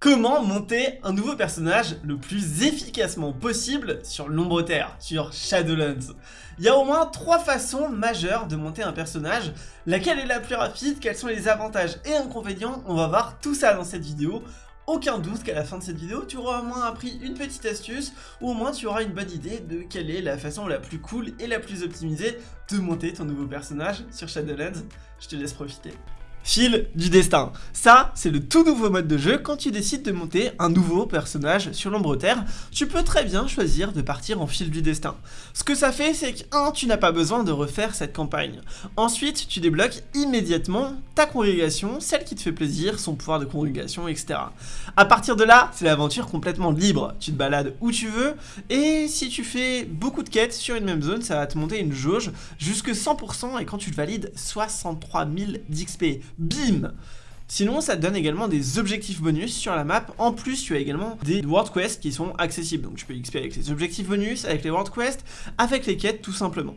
Comment monter un nouveau personnage le plus efficacement possible sur l'ombre terre, sur Shadowlands Il y a au moins trois façons majeures de monter un personnage. Laquelle est la plus rapide? Quels sont les avantages et inconvénients? On va voir tout ça dans cette vidéo aucun doute qu'à la fin de cette vidéo, tu auras au moins appris une petite astuce, ou au moins tu auras une bonne idée de quelle est la façon la plus cool et la plus optimisée de monter ton nouveau personnage sur Shadowlands. Je te laisse profiter. Fil du destin. Ça, c'est le tout nouveau mode de jeu quand tu décides de monter un nouveau personnage sur l'ombre terre. Tu peux très bien choisir de partir en fil du destin. Ce que ça fait, c'est que 1. Tu n'as pas besoin de refaire cette campagne. Ensuite, tu débloques immédiatement ta congrégation, celle qui te fait plaisir, son pouvoir de congrégation, etc. À partir de là, c'est l'aventure complètement libre. Tu te balades où tu veux, et si tu fais beaucoup de quêtes sur une même zone, ça va te monter une jauge jusque 100%, et quand tu le valides, 63 000 d'XP bim Sinon, ça te donne également des objectifs bonus sur la map. En plus, tu as également des World Quests qui sont accessibles. Donc tu peux XP avec les objectifs bonus, avec les World Quests, avec les quêtes tout simplement.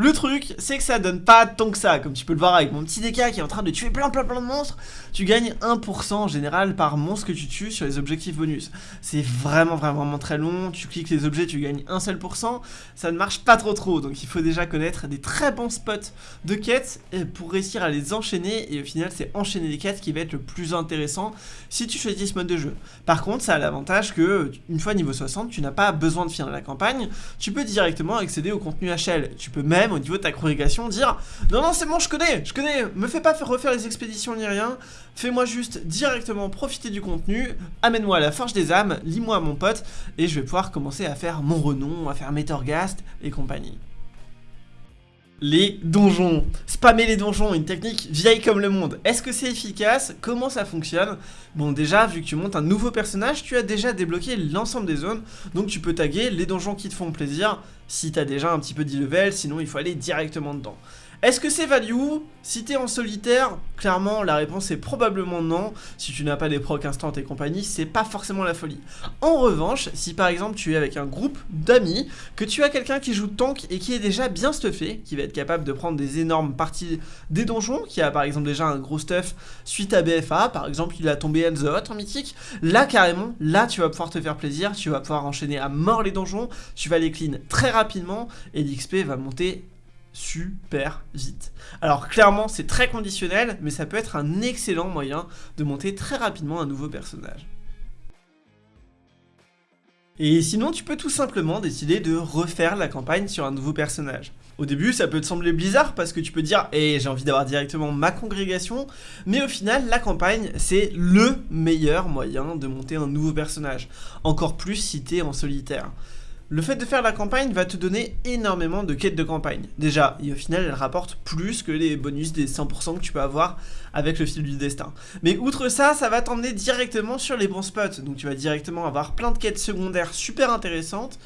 Le truc, c'est que ça donne pas tant que ça, comme tu peux le voir avec mon petit DK qui est en train de tuer plein plein plein de monstres, tu gagnes 1% en général par monstre que tu tues sur les objectifs bonus. C'est vraiment vraiment vraiment très long, tu cliques les objets, tu gagnes un seul pourcent, ça ne marche pas trop trop, donc il faut déjà connaître des très bons spots de quêtes pour réussir à les enchaîner, et au final c'est enchaîner les quêtes qui va être le plus intéressant si tu choisis ce mode de jeu. Par contre, ça a l'avantage que, une fois niveau 60, tu n'as pas besoin de finir la campagne, tu peux directement accéder au contenu HL, tu peux même au niveau de ta congrégation dire non non c'est bon je connais, je connais, me fais pas faire refaire les expéditions ni rien, fais-moi juste directement profiter du contenu, amène-moi à la forge des âmes, lis-moi à mon pote. Et je vais pouvoir commencer à faire mon renom, à faire mes Torghast et compagnie les donjons. Spammer les donjons, une technique vieille comme le monde. Est-ce que c'est efficace? Comment ça fonctionne? Bon déjà, vu que tu montes un nouveau personnage, tu as déjà débloqué l'ensemble des zones, donc tu peux taguer les donjons qui te font plaisir, si tu as déjà un petit peu d'e-level, sinon il faut aller directement dedans. Est-ce que c'est value? Si t'es en solitaire, clairement la réponse est probablement non. Si tu n'as pas des procs instant et compagnie, c'est pas forcément la folie. En revanche, si par exemple tu es avec un groupe d'amis, que tu as quelqu'un qui joue tank et qui est déjà bien stuffé, qui va être capable de prendre des énormes parties des donjons, qui a par exemple déjà un gros stuff suite à BFA, par exemple il a tombé Hot en mythique, là carrément, là tu vas pouvoir te faire plaisir, tu vas pouvoir enchaîner à mort les donjons, tu vas les clean très rapidement et l'XP va monter super vite. Alors clairement c'est très conditionnel, mais ça peut être un excellent moyen de monter très rapidement un nouveau personnage. Et sinon tu peux tout simplement décider de refaire la campagne sur un nouveau personnage. Au début ça peut te sembler bizarre parce que tu peux dire et eh, j'ai envie d'avoir directement ma congrégation, mais au final la campagne c'est le meilleur moyen de monter un nouveau personnage, encore plus si t'es en solitaire. Le fait de faire la campagne va te donner énormément de quêtes de campagne. Déjà, et au final, elle rapporte plus que les bonus des 100% que tu peux avoir avec le fil du destin. Mais outre ça, ça va t'emmener directement sur les bons spots. Donc tu vas directement avoir plein de quêtes secondaires super intéressantes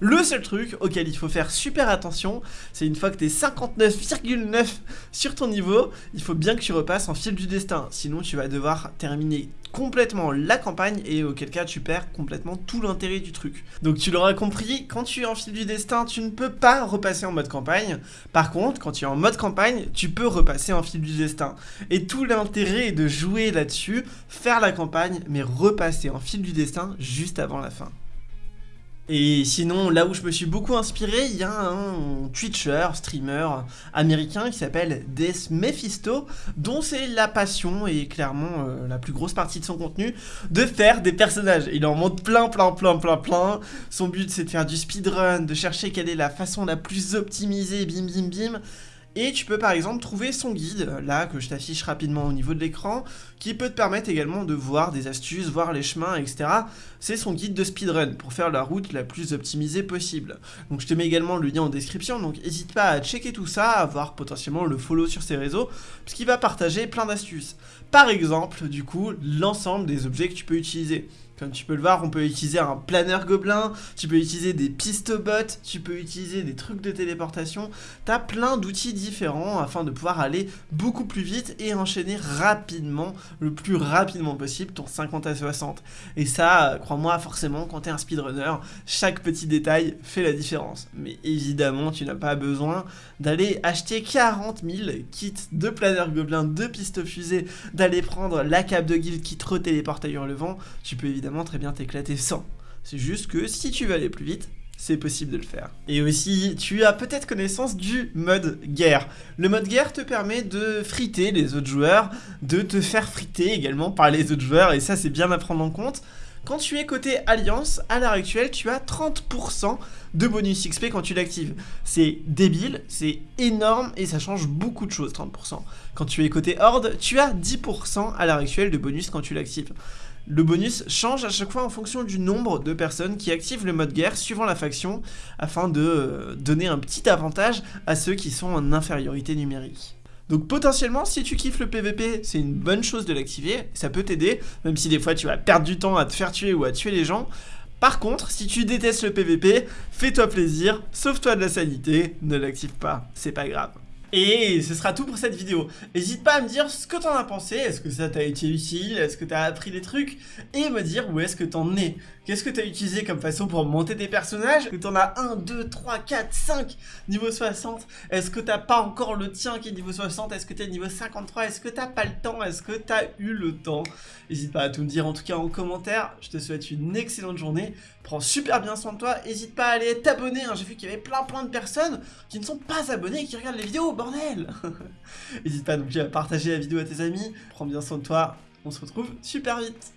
le seul truc auquel il faut faire super attention, c'est une fois que t'es 59,9 sur ton niveau, il faut bien que tu repasses en fil du destin, sinon tu vas devoir terminer complètement la campagne et auquel cas tu perds complètement tout l'intérêt du truc. Donc tu l'auras compris, quand tu es en fil du destin, tu ne peux pas repasser en mode campagne. Par contre, quand tu es en mode campagne, tu peux repasser en fil du destin. Et tout l'intérêt est de jouer là-dessus, faire la campagne, mais repasser en fil du destin juste avant la fin. Et sinon, là où je me suis beaucoup inspiré, il y a un Twitcher, streamer américain qui s'appelle Death Mephisto, dont c'est la passion et clairement euh, la plus grosse partie de son contenu, de faire des personnages. Il en montre plein, plein, plein, plein, plein. Son but c'est de faire du speedrun, de chercher quelle est la façon la plus optimisée, bim, bim, bim. Et tu peux par exemple trouver son guide, là que je t'affiche rapidement au niveau de l'écran, qui peut te permettre également de voir des astuces, voir les chemins, etc. C'est son guide de speedrun pour faire la route la plus optimisée possible. Donc je te mets également le lien en description, donc n'hésite pas à checker tout ça, à voir potentiellement le follow sur ses réseaux, puisqu'il va partager plein d'astuces. Par exemple, du coup, l'ensemble des objets que tu peux utiliser Comme tu peux le voir, on peut utiliser un planeur gobelin, tu peux utiliser des pistobots, tu peux utiliser des trucs de téléportation. T'as plein d'outils différents afin de pouvoir aller beaucoup plus vite et enchaîner rapidement, le plus rapidement possible, ton 50 à 60. Et ça, crois-moi, forcément, quand t'es un speedrunner, chaque petit détail fait la différence. Mais évidemment, tu n'as pas besoin d'aller acheter 40 000 kits de planeur gobelin, de pistes fusées, d'aller prendre la cape de guild qui te retéléporte ailleurs le vent. Tu peux évidemment très bien t'éclater sans. C'est juste que si tu veux aller plus vite, c'est possible de le faire. Et aussi, tu as peut-être connaissance du mode guerre. Le mode guerre te permet de friter les autres joueurs, de te faire friter également par les autres joueurs, et ça c'est bien à prendre en compte. Quand tu es côté Alliance, à l'heure actuelle, tu as 30% de bonus XP quand tu l'actives. C'est débile, c'est énorme et ça change beaucoup de choses, 30%. Quand tu es côté Horde, tu as 10% à l'heure actuelle de bonus quand tu l'actives. Le bonus change à chaque fois en fonction du nombre de personnes qui activent le mode guerre suivant la faction afin de euh, donner un petit avantage à ceux qui sont en infériorité numérique. Donc potentiellement, si tu kiffes le PVP, c'est une bonne chose de l'activer, ça peut t'aider, même si des fois tu vas perdre du temps à te faire tuer ou à tuer les gens. Par contre, si tu détestes le PVP, fais-toi plaisir, sauve-toi de la sanité, ne l'active pas, c'est pas grave. Et ce sera tout pour cette vidéo. N'hésite pas à me dire ce que t'en as pensé, est-ce que ça t'a été utile, est-ce que t'as appris des trucs, et me dire où est-ce que t'en es. Qu'est-ce que t'as utilisé comme façon pour monter tes personnages? Que t'en as 1, 2, 3, 4, 5 niveau 60 Est-ce que t'as pas encore le tien qui est niveau 60 Est-ce que t'es niveau 53 Est-ce que t'as pas le temps? Est-ce que t'as eu le temps? N'hésite pas à tout me dire en tout cas en commentaire. Je te souhaite une excellente journée. Prends super bien soin de toi. N'hésite pas à aller t'abonner. Hein. J'ai vu qu'il y avait plein plein de personnes qui ne sont pas abonnées et qui regardent les vidéos, N'hésite pas donc à partager la vidéo à tes amis. Prends bien soin de toi. On se retrouve super vite.